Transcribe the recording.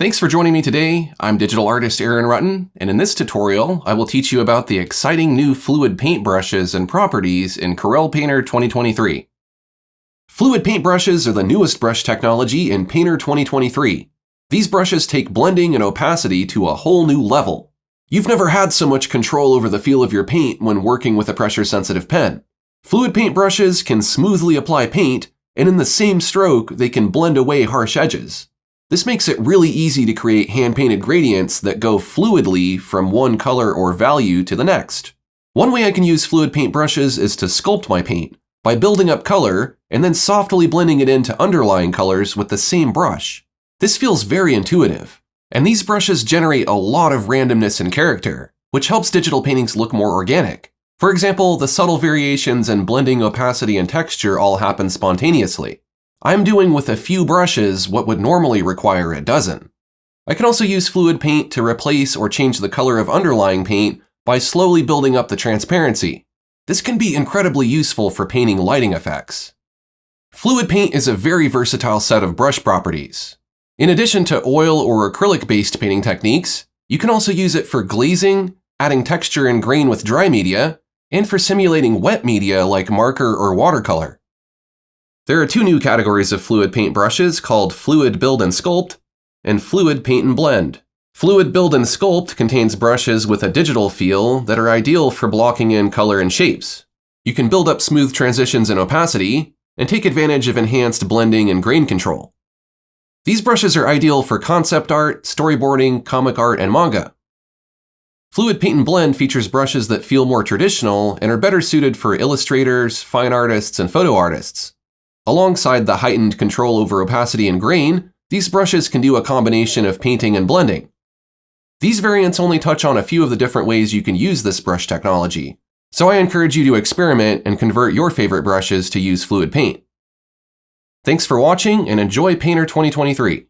Thanks for joining me today. I'm digital artist Aaron Rutten, and in this tutorial, I will teach you about the exciting new fluid paint brushes and properties in Corel Painter 2023. Fluid paint brushes are the newest brush technology in Painter 2023. These brushes take blending and opacity to a whole new level. You've never had so much control over the feel of your paint when working with a pressure-sensitive pen. Fluid paint brushes can smoothly apply paint, and in the same stroke, they can blend away harsh edges. This makes it really easy to create hand-painted gradients that go fluidly from one color or value to the next. One way I can use fluid paint brushes is to sculpt my paint by building up color and then softly blending it into underlying colors with the same brush. This feels very intuitive, and these brushes generate a lot of randomness and character, which helps digital paintings look more organic. For example, the subtle variations in blending opacity and texture all happen spontaneously. I'm doing with a few brushes what would normally require a dozen. I can also use fluid paint to replace or change the color of underlying paint by slowly building up the transparency. This can be incredibly useful for painting lighting effects. Fluid paint is a very versatile set of brush properties. In addition to oil or acrylic-based painting techniques, you can also use it for glazing, adding texture and grain with dry media, and for simulating wet media like marker or watercolor. There are two new categories of fluid paint brushes called Fluid Build and Sculpt and Fluid Paint and Blend. Fluid Build and Sculpt contains brushes with a digital feel that are ideal for blocking in color and shapes. You can build up smooth transitions and opacity, and take advantage of enhanced blending and grain control. These brushes are ideal for concept art, storyboarding, comic art, and manga. Fluid Paint and Blend features brushes that feel more traditional and are better suited for illustrators, fine artists, and photo artists. Alongside the heightened control over opacity and grain, these brushes can do a combination of painting and blending. These variants only touch on a few of the different ways you can use this brush technology, so I encourage you to experiment and convert your favorite brushes to use fluid paint. Thanks for watching and enjoy Painter 2023.